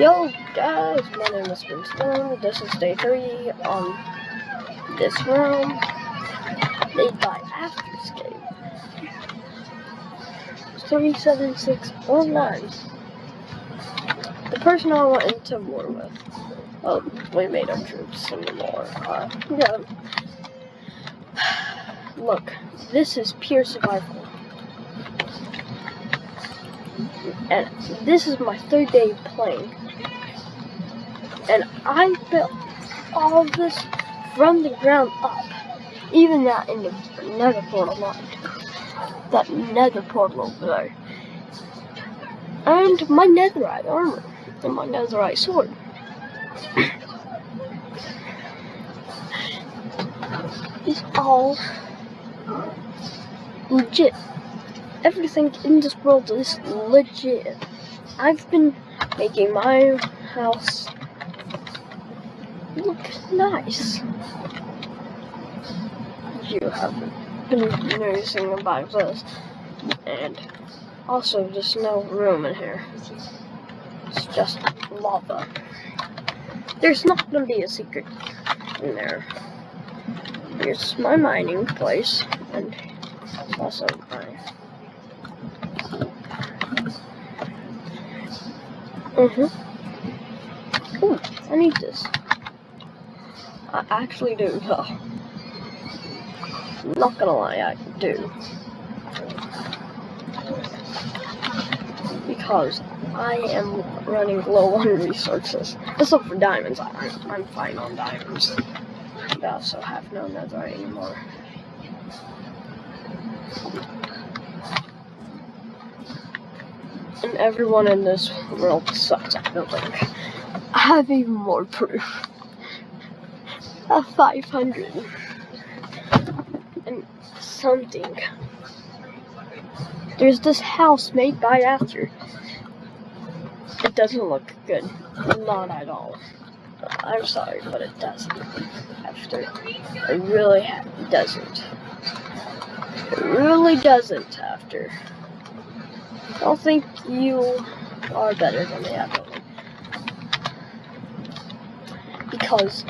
Yo guys, my name is Ben Stone. This is day three on this room made by Afterscape. 37619. The person I went into war with. Oh, we made our troops some more. Uh, yeah. Look, this is pure survival. And this is my third day playing. And I built all this from the ground up. Even that in the nether portal line. That nether portal over there. And my netherite armor. And my netherite sword. It's all legit. Everything in this world is legit. I've been making my house look nice. You haven't been noticing about this. And also, there's no room in here. It's just lava. There's not gonna be a secret in there. Here's my mining place, and it's also my. Mm-hmm. Ooh, I need this. I actually do. Not gonna lie, I do. Because I am running low on resources. Except for diamonds, I, I'm fine on diamonds. I also have no netherite anymore. And everyone in this world sucks at building. I have even more proof. A 500 and something. There's this house made by After. It doesn't look good. Not at all. I'm sorry, but it doesn't. After. It really doesn't. It really doesn't, After. I don't think you are better than the other one. Because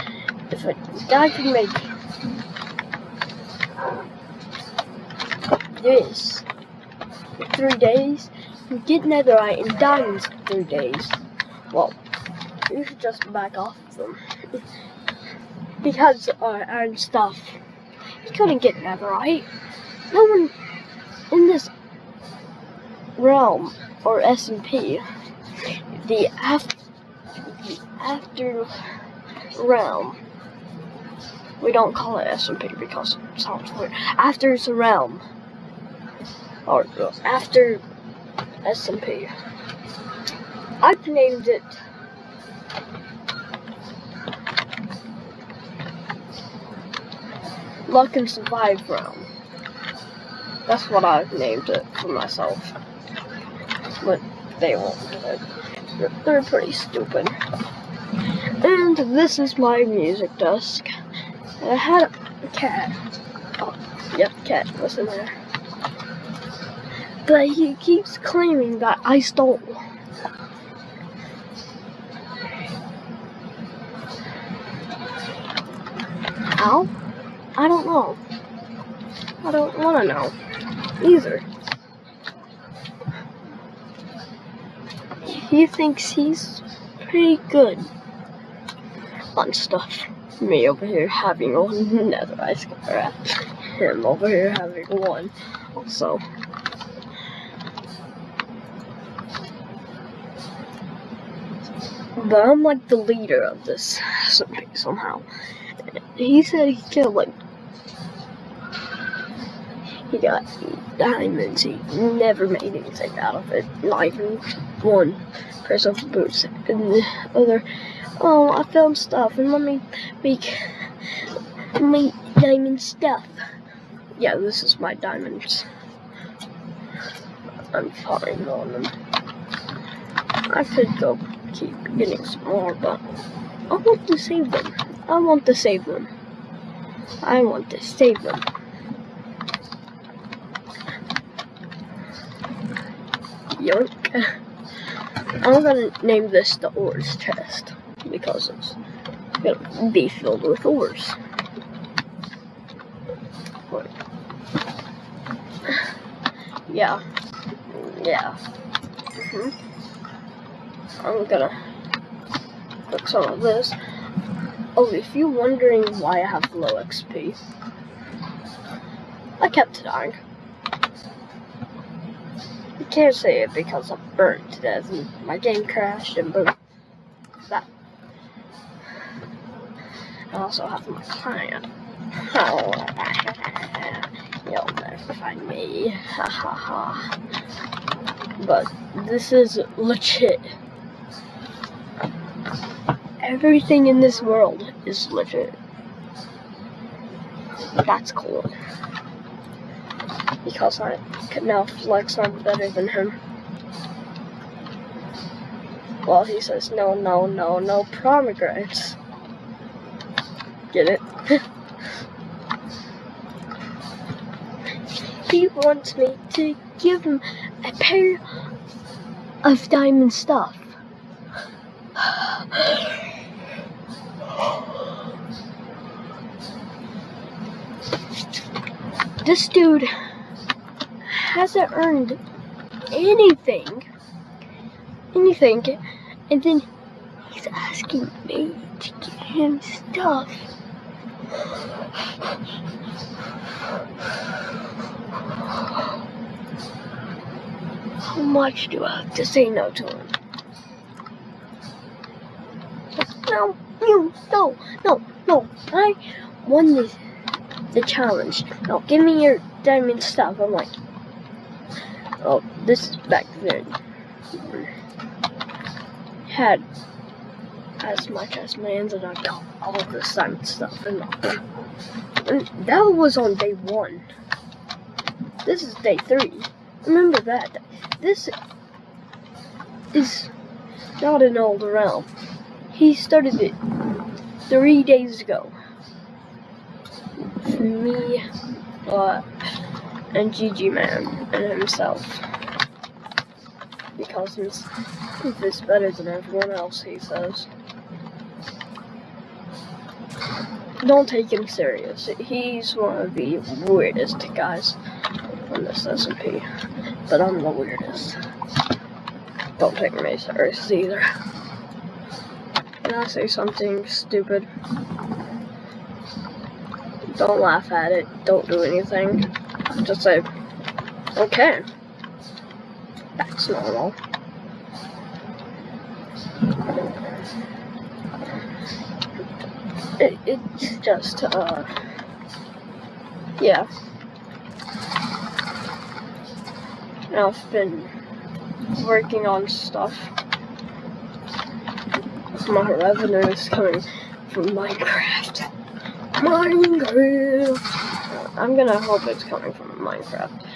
if a guy can make this in three days, and get netherite and diamonds in three days, well, you should just back off them. because uh, and stuff, he couldn't get netherite. No one in this realm or SMP, the the after realm. We don't call it SMP because it sounds weird. After it's a realm. Or after SMP. I've named it Luck and Survive Realm. That's what I've named it for myself. But they won't do it. They're pretty stupid. And this is my music desk. I had a cat. Oh, yep, cat was in there. But he keeps claiming that I stole. How? I don't know. I don't want to know either. He thinks he's pretty good on stuff. Me over here having one nether ice cream. Him over here having one also. But I'm like the leader of this somehow. He said he killed like he got diamonds. He never made anything out of it. Not even one pair of boots. And the other, oh, I found stuff and let me make my diamond stuff. Yeah, this is my diamonds. I'm fine on them. I could go keep getting some more, but I want to save them. I want to save them. I want to save them. Yoink. I'm gonna name this the ores chest because it's gonna be filled with ores. Yeah. Yeah. hmm I'm gonna put some of this. Oh, if you're wondering why I have low XP, I kept dying. You can't say it because I'm burnt to death and my game crashed and boom. That. I also have my client. Oh, you'll never find me. Ha ha ha. But this is legit. Everything in this world is legit. That's cool. Because I can now flex I'm better than him. Well, he says, no, no, no, no pomegranates. Get it? he wants me to give him a pair of diamond stuff. This dude hasn't earned anything. Anything. And then he's asking me to give him stuff. How much do I have to say no to him? No, no, no, no, no. I won this the challenge. No, give me your diamond stuff. I'm like, oh, this is back then. Had as much as lands and I got all this diamond stuff and, and that was on day one. This is day three. Remember that. This is not an old realm. He started it three days ago. Me, uh, and GG Man and himself. Because he's, he's better than everyone else, he says. Don't take him serious. He's one of the weirdest guys on this SMP. But I'm the weirdest. Don't take me serious either. Can I say something stupid? Don't laugh at it. Don't do anything. Just say, okay. That's normal. It, it's just, uh, yeah. I've been working on stuff. My revenue is coming from Minecraft. Minecraft! I'm gonna hope it's coming from Minecraft.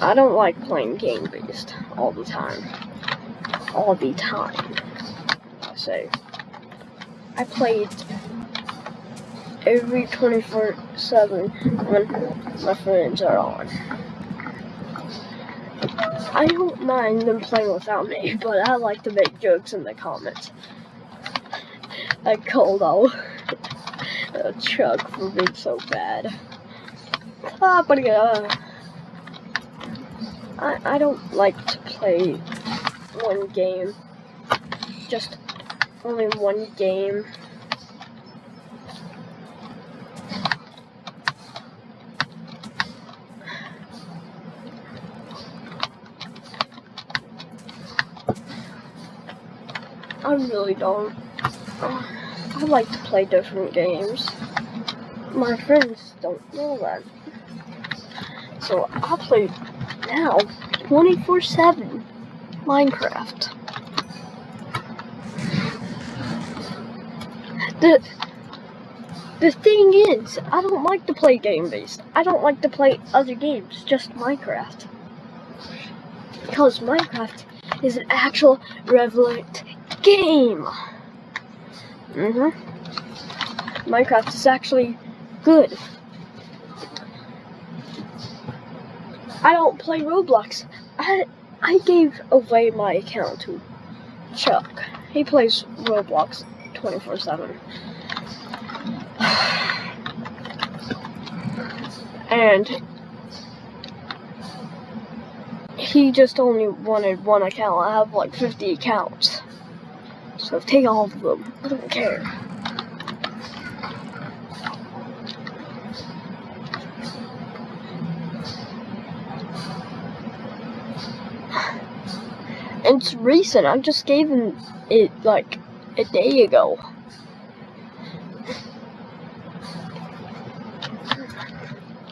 I don't like playing game based all the time. All the time. I say. I played every 24 7 when my friends are on. I don't mind them playing without me, but I like to make jokes in the comments. I called all a Chuck for being so bad. Ah, but uh, I, I don't like to play one game. Just only one game. I really don't. I like to play different games. My friends don't know that. So I play now 24-7 Minecraft. The the thing is, I don't like to play game based. I don't like to play other games, just Minecraft. Because Minecraft is an actual relevant game. Mm-hmm. Minecraft is actually good. I don't play Roblox. I I gave away my account to Chuck. He plays Roblox 24 7. And he just only wanted one account. I have like 50 accounts. Take all of them. I don't care. It's recent. I just gave him it like a day ago.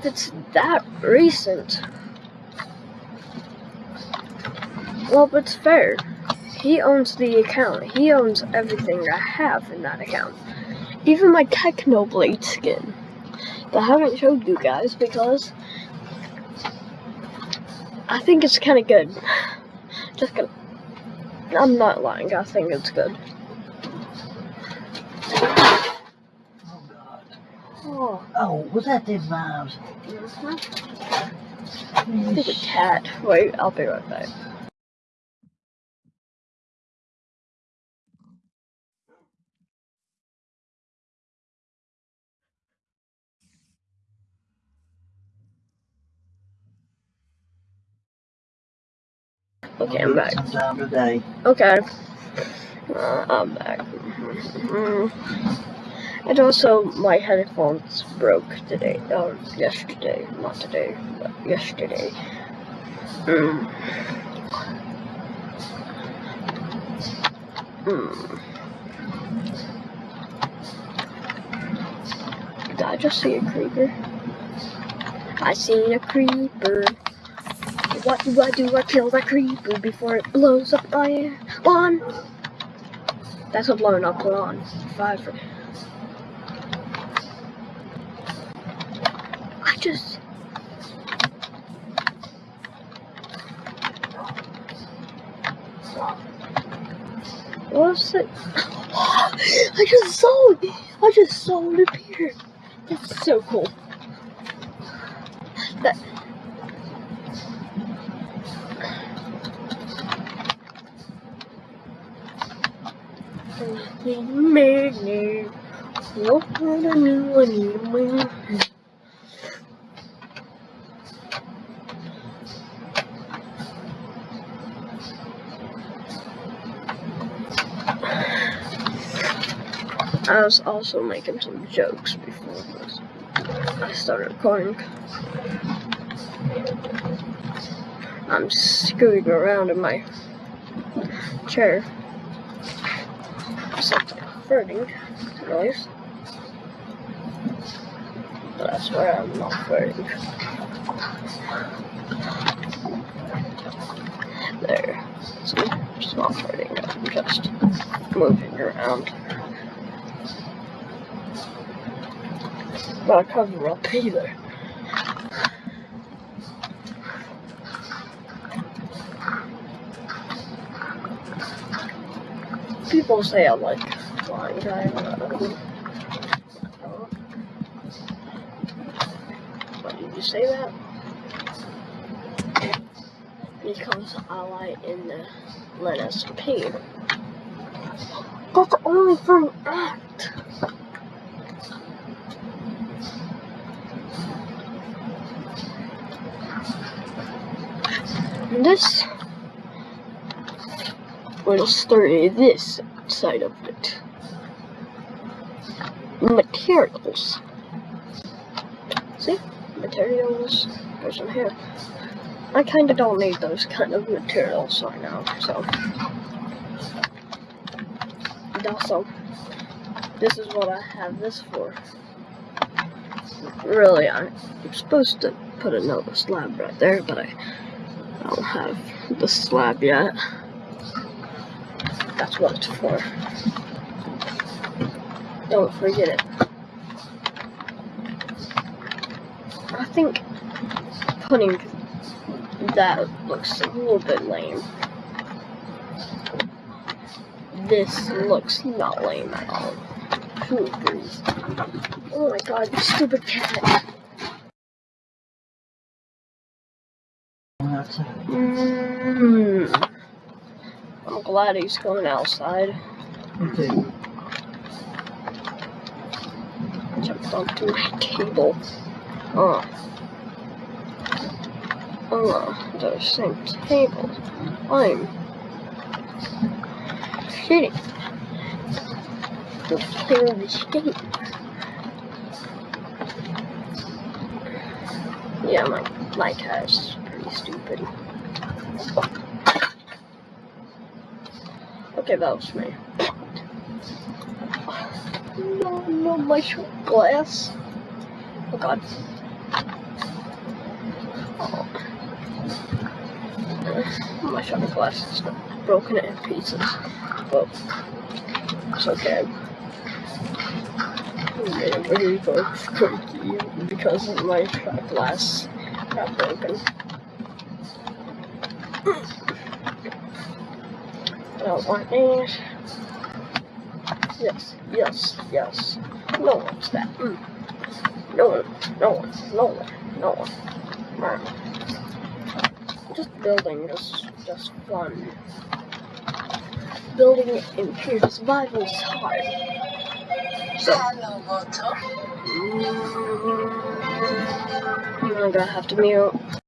It's that recent. Well, but it's fair. He owns the account. He owns everything I have in that account. Even my Technoblade skin. That I haven't showed you guys because I think it's kind of good. Just gonna. I'm not lying. I think it's good. Oh God. Oh, was that them vibes? stupid cat. Wait, I'll be right back. Okay, I'm back. Okay. Uh, I'm back. Mm. And also, my headphones broke today. Or yesterday. Not today, but yesterday. Mm. Mm. Did I just see a creeper? I seen a creeper. What do I do? I kill that creeper before it blows up my lawn. That's a blown up lawn. Five. I just. What's it? I just saw it. I just saw it appear. That's so cool. That. When you win? I was also making some jokes before this. I started recording. I'm scooting around in my chair. Farting noise. But I swear I'm not farting. There. See? It's not farting. I'm just moving around. Not cover up either. People say I'm like Why did you say that? I like in the Let Us. That's only for an act. And this will story this side of it. Materials. See? Materials. There's some here. I kinda don't need those kind of materials right now, so. And also, this is what I have this for. Really, I'm supposed to put another slab right there, but I don't have the slab yet. That's what it's for. Don't forget it. I think putting that looks a little bit lame. This looks not lame at all. Oh my god, you stupid cat. Mm. I'm glad he's going outside. Okay. Jumped onto my table. Oh. Oh, the same table. I'm shitting. Let's clear this game. Yeah, my my cat's pretty stupid. Okay, that was me. No, no, my glass. Oh god. My shot glass is broken in pieces. But it's okay. I'm really freaky because my shot glass got broken. I don't want these. Yes, yes, yes. No one's that. Mm. No one, no one, no one, no one. Just building is just fun. Building in pure survival is hard. So, mm, I'm gonna have to mute.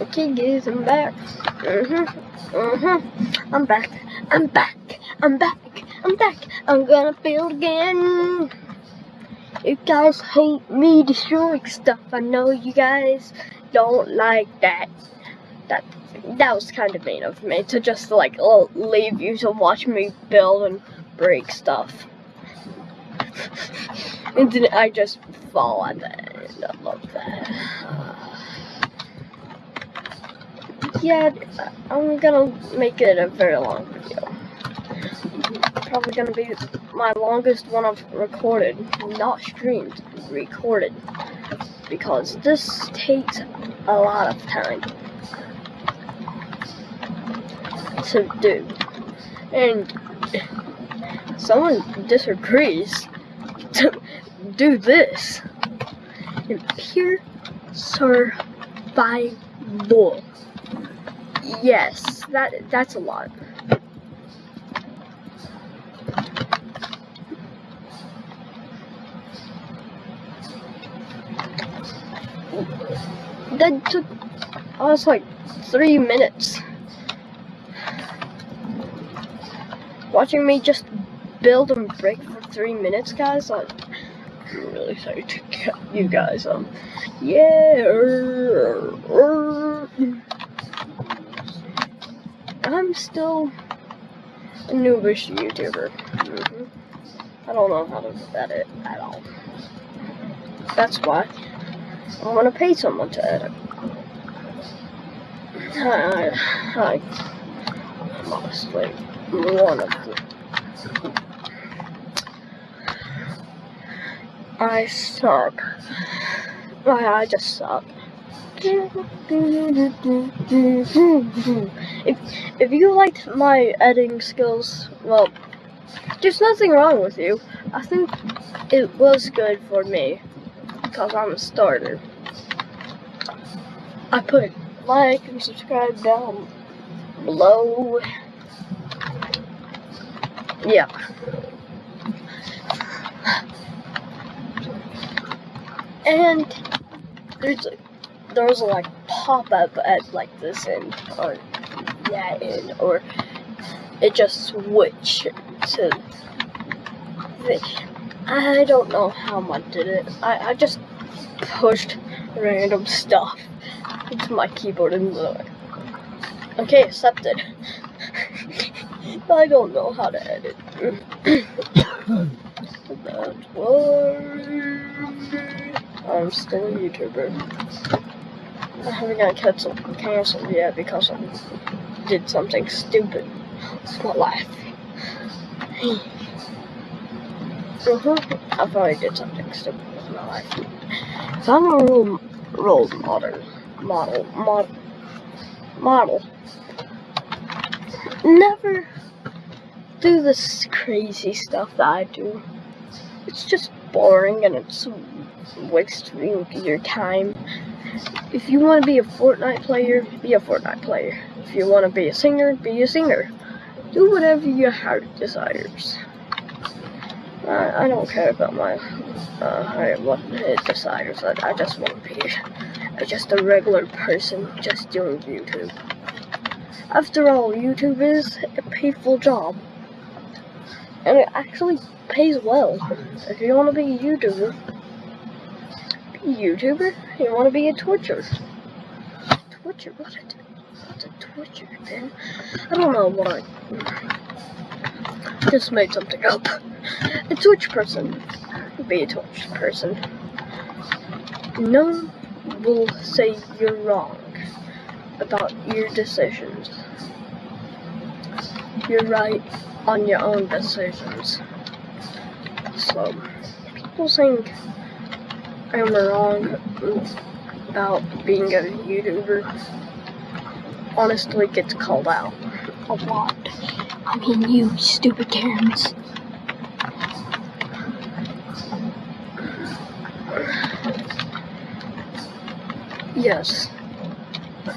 Okay, guys, I'm back. Mm-hmm. Mm-hmm. I'm back. I'm back. I'm back. I'm back. I'm gonna build again. You guys hate me destroying stuff. I know you guys don't like that. That that was kind of mean of me to just like leave you to watch me build and break stuff. and then I just fall at the end. I love that. Yeah, I'm gonna make it a very long video. Probably gonna be my longest one I've recorded, not streamed, recorded. Because this takes a lot of time to do. And someone disagrees to do this. In pure survival. Yes, that that's a lot. That took us like three minutes. Watching me just build and break for three minutes, guys. Like, I'm really sorry to get you guys. Um, yeah. I'm still a noobish YouTuber. Mhm. I don't know how to edit at all. That's why I'm gonna pay someone to edit. I, I, I'm honestly one of the. I suck. I, I just suck. If, if you liked my editing skills, well, there's nothing wrong with you. I think it was good for me because I'm a starter. I put like and subscribe down below. Yeah. And there's there was a like pop up at like this end or that end or it just switched to the I don't know how I did it. I, I just pushed random stuff into my keyboard and Okay, accepted. I don't know how to edit. That's why I'm still a YouTuber. I haven't got canceled, canceled yet because I did something stupid. It's my life. Uh-huh. I probably did something stupid with my life. So I'm a role, role model. Model. Model. Model. Never do this crazy stuff that I do. It's just boring and it's wasting your time. If you want to be a Fortnite player, be a Fortnite player. If you want to be a singer, be a singer. Do whatever your heart desires. I, I don't care about my uh, what it desires. I, I just want to be just a regular person just doing YouTube. After all, YouTube is a painful job. And it actually pays well. If you want to be a YouTuber, YouTuber. You want to be a Twitcher. Twitcher? What a, what's a then? I don't know why. Just made something up. A Twitch person. Be a Twitch person. No will say you're wrong about your decisions. You're right on your own decisions. So, people think I'm wrong about being a YouTuber honestly gets called out a lot. I mean, you stupid Karens. Yes.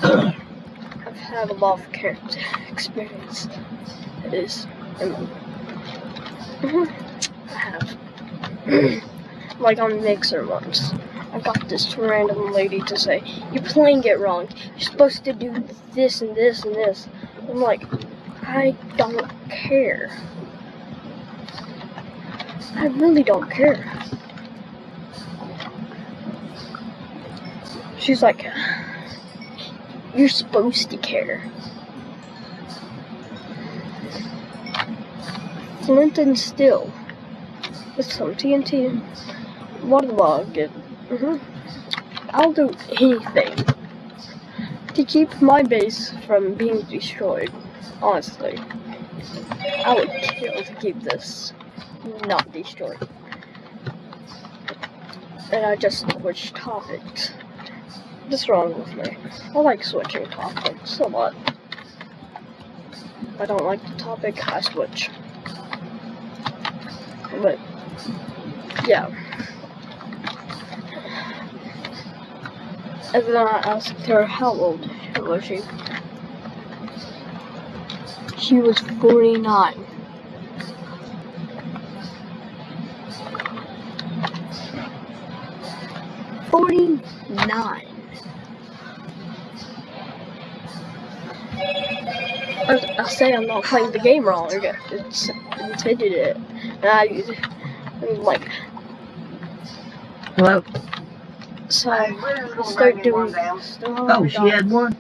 I've had a lot of character experience. It is. I have. Like on Mixer once. I got this random lady to say, You're playing it wrong. You're supposed to do this and this and this. I'm like, I don't care. I really don't care. She's like, You're supposed to care. Flint and Steel with some TNT. Waterlog it. hmm I'll do anything to keep my base from being destroyed. Honestly, I would kill to keep this not destroyed. And I just switched topics. What's wrong with me? I like switching topics a lot. I don't like the topic, I switch. But, yeah. And then I asked her how old was she. She was 49. Forty-nine. I, I say I'm not playing the game wrong. It's intended it. And I, I'm like, Hello? I start doing. Start, Oh, she had one?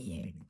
here.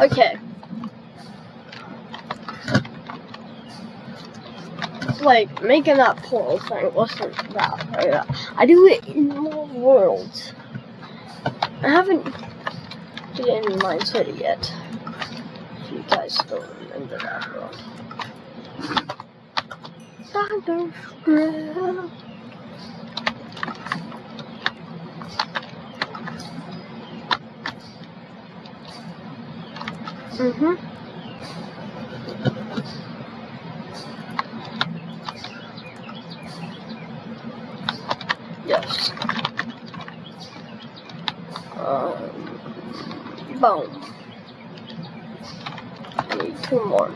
Okay. It's Like, making that portal thing wasn't that hard. I do it in more worlds. I haven't did in Mine City yet. If you guys still remember that world. Thunderstruck. Mm-hmm. Yes. Um, boom. Need two more.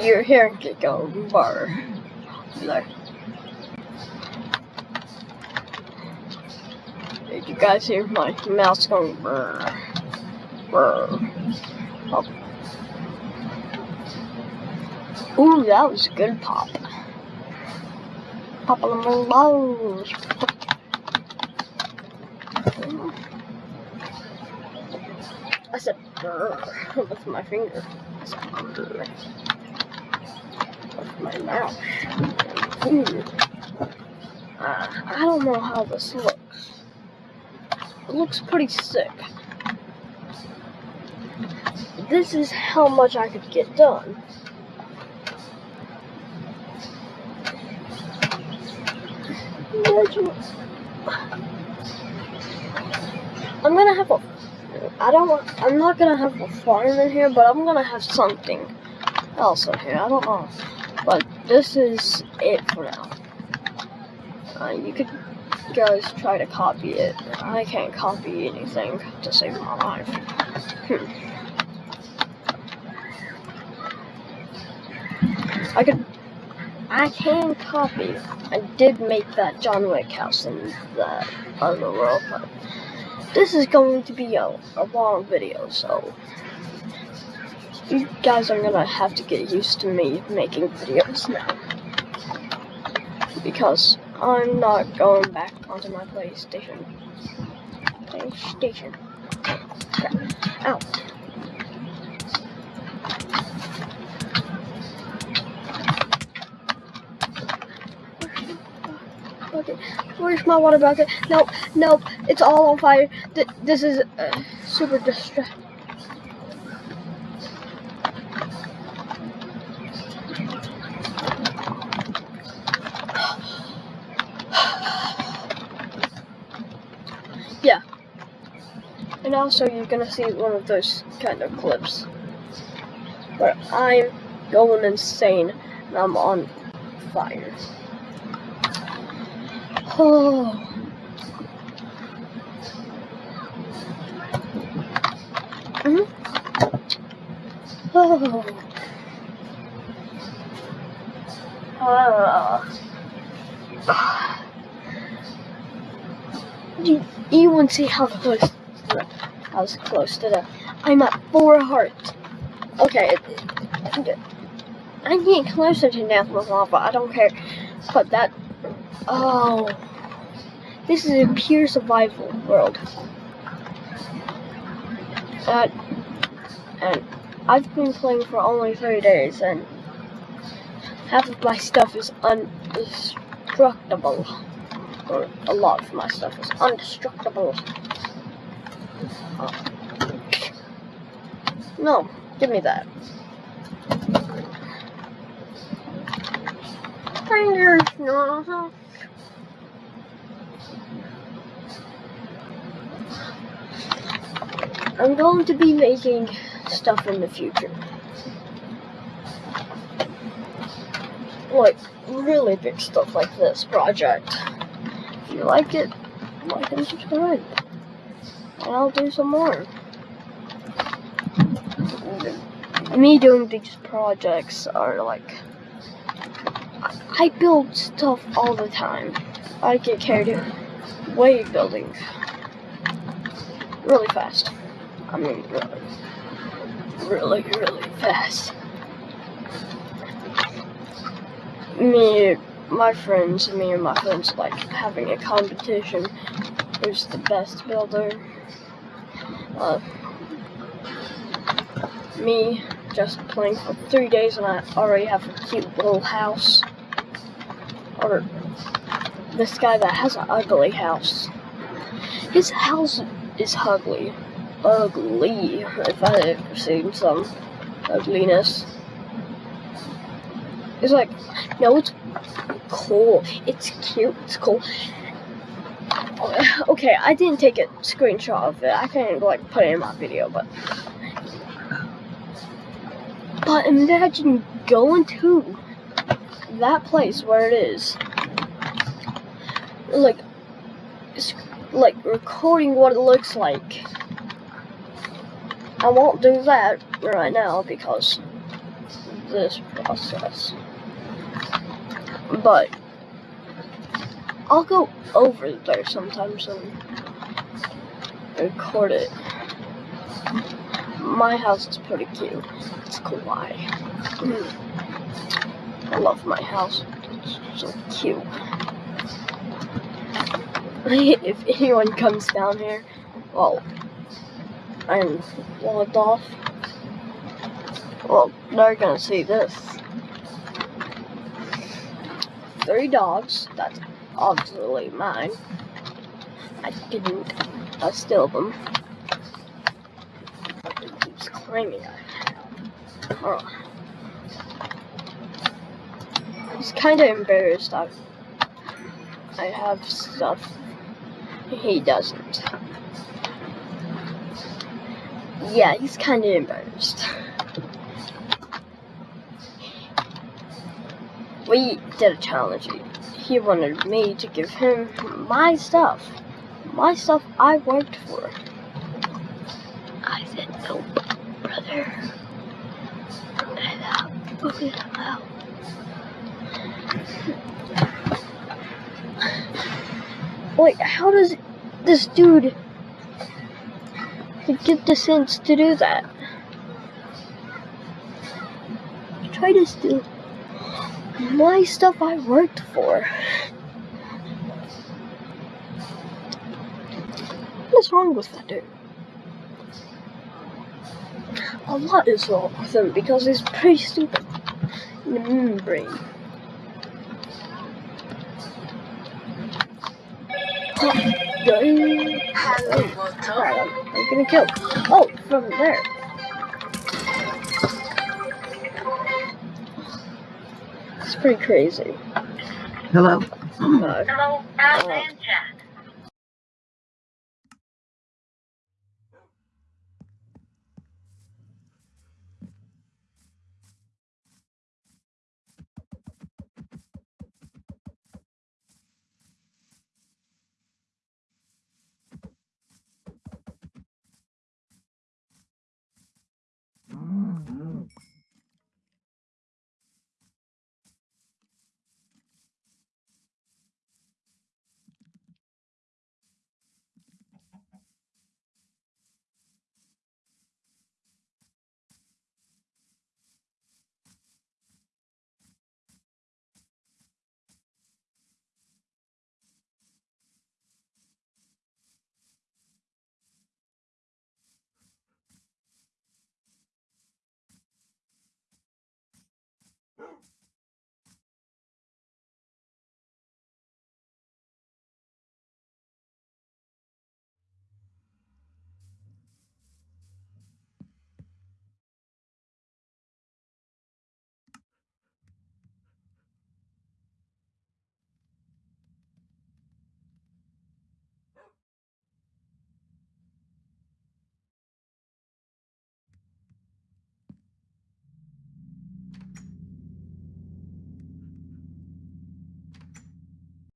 You're it go bar. There. Did you guys hear my mouse going brr? Brr. Oh. Ooh, that was a good pop. Pop the balls. I said brr with my finger. I said brr with my mouth. Ooh. Uh, I don't know how this looks. Looks pretty sick. This is how much I could get done. I'm gonna have a. I don't want. I'm not gonna have a farm in here, but I'm gonna have something else in here. I don't know. But this is it for now. Uh, you could guys try to copy it. I can't copy anything to save my life. Hmm. I could. I can copy. I did make that John Wick house in the other world, but this is going to be a, a long video, so you guys are gonna have to get used to me making videos now. Because I'm not going back onto my PlayStation. PlayStation. Crap. Ow. Where's my water bucket? Nope, nope, it's all on fire. Th this is uh, super distracting. And also you're gonna see one of those kind of clips where I'm going insane and I'm on fire. Oh. Mm hmm Oh. Ah. You even see how close I was close to that. I'm at four hearts. Okay. I'm getting closer to with lava. I don't care. But that Oh. This is a pure survival world. That and I've been playing for only three days and half of my stuff is undestructible. Or a lot of my stuff is undestructible. No, give me that. Fingers, no. I'm going to be making stuff in the future. Like, really big stuff like this project. If you like it, like and subscribe. And I'll do some more. Me doing these projects are like... I build stuff all the time. I get carried away building really fast. I mean, really, really, really fast. Me my friends, me and my friends, like having a competition. Who's the best builder? Me just playing for three days and I already have a cute little house. Or this guy that has an ugly house. His house is ugly. Ugly, if I ever seen some ugliness. It's like, no, it's cool. It's cute. It's cool. Uh, okay, I didn't take a screenshot of it. I can't like put it in my video, but but imagine going to that place where it is, like, like recording what it looks like. I won't do that right now because this process. But I'll go over there sometimes and record it. My house is pretty cute. It's kawaii. Mm. I love my house. It's so cute. if anyone comes down here, well, I'm logged off. Well, they're gonna see this. Three dogs. That's obviously mine. I didn't steal them. It keeps claiming I Oh. He's kind of embarrassed I, I have stuff he doesn't. Yeah, he's kind of embarrassed. We did a challenge. He wanted me to give him my stuff. My stuff I worked for. I said, nope, brother. Okay, wow. Wait, how does this dude get the sense to do that? Try to steal my stuff I worked for. What's wrong with that dude? A lot is wrong with him because he's pretty stupid in the membrane. Alright, I'm, I'm gonna kill. Oh, from there. Pretty crazy. Hello? Uh, Hello,